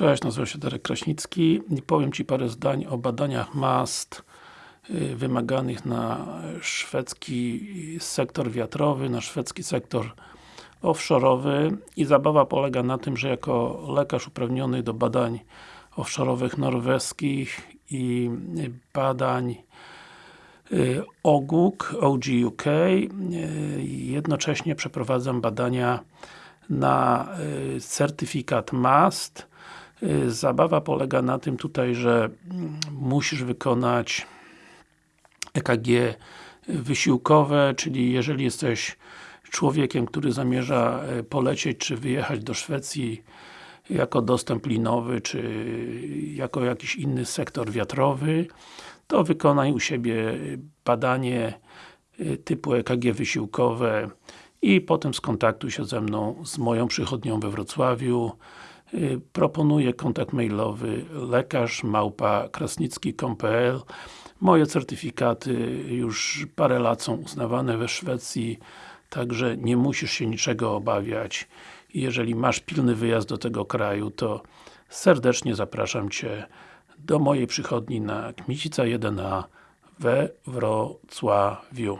Cześć, nazywam się Darek Kraśnicki. I powiem Ci parę zdań o badaniach mast y, wymaganych na szwedzki sektor wiatrowy, na szwedzki sektor offshore'owy. I zabawa polega na tym, że jako lekarz uprawniony do badań offshore'owych norweskich i badań y, OGUK, OGUK y, jednocześnie przeprowadzam badania na certyfikat MAST zabawa polega na tym tutaj, że mm, musisz wykonać EKG wysiłkowe, czyli jeżeli jesteś człowiekiem, który zamierza e, polecieć, czy wyjechać do Szwecji jako dostęp linowy, czy jako jakiś inny sektor wiatrowy, to wykonaj u siebie badanie e, typu EKG wysiłkowe i potem skontaktuj się ze mną, z moją przychodnią we Wrocławiu Y, proponuję kontakt mailowy lekarz Moje certyfikaty już parę lat są uznawane we Szwecji także nie musisz się niczego obawiać jeżeli masz pilny wyjazd do tego kraju, to serdecznie zapraszam Cię do mojej przychodni na Kmicica 1A we Wrocławiu.